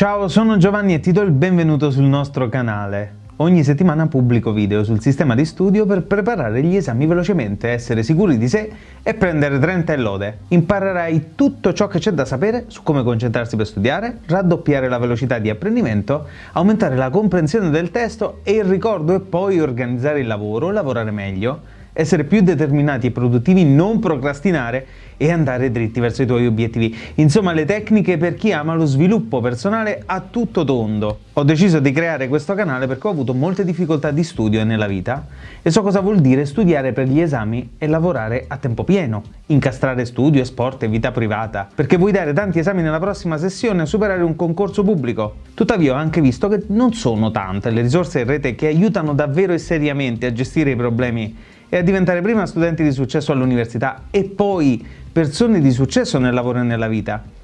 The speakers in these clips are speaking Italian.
Ciao, sono Giovanni e ti do il benvenuto sul nostro canale. Ogni settimana pubblico video sul sistema di studio per preparare gli esami velocemente, essere sicuri di sé e prendere 30 e lode. Imparerai tutto ciò che c'è da sapere su come concentrarsi per studiare, raddoppiare la velocità di apprendimento, aumentare la comprensione del testo e il ricordo e poi organizzare il lavoro, lavorare meglio, essere più determinati e produttivi, non procrastinare e andare dritti verso i tuoi obiettivi. Insomma, le tecniche per chi ama lo sviluppo personale a tutto tondo. Ho deciso di creare questo canale perché ho avuto molte difficoltà di studio nella vita e so cosa vuol dire studiare per gli esami e lavorare a tempo pieno, incastrare studio, sport e vita privata, perché vuoi dare tanti esami nella prossima sessione e superare un concorso pubblico. Tuttavia ho anche visto che non sono tante le risorse in rete che aiutano davvero e seriamente a gestire i problemi e a diventare prima studenti di successo all'università e poi persone di successo nel lavoro e nella vita.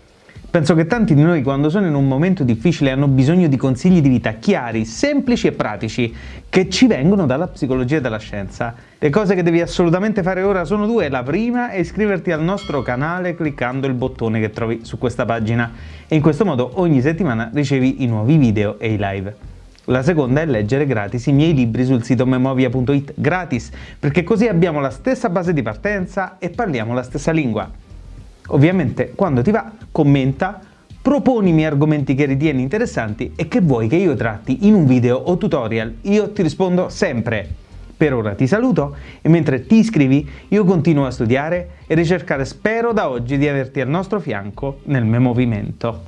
Penso che tanti di noi quando sono in un momento difficile hanno bisogno di consigli di vita chiari, semplici e pratici, che ci vengono dalla psicologia e dalla scienza. Le cose che devi assolutamente fare ora sono due. La prima è iscriverti al nostro canale cliccando il bottone che trovi su questa pagina e in questo modo ogni settimana ricevi i nuovi video e i live. La seconda è leggere gratis i miei libri sul sito memovia.it, gratis, perché così abbiamo la stessa base di partenza e parliamo la stessa lingua. Ovviamente, quando ti va, commenta, proponimi argomenti che ritieni interessanti e che vuoi che io tratti in un video o tutorial. Io ti rispondo sempre. Per ora ti saluto e mentre ti iscrivi io continuo a studiare e ricercare spero da oggi di averti al nostro fianco nel mio movimento.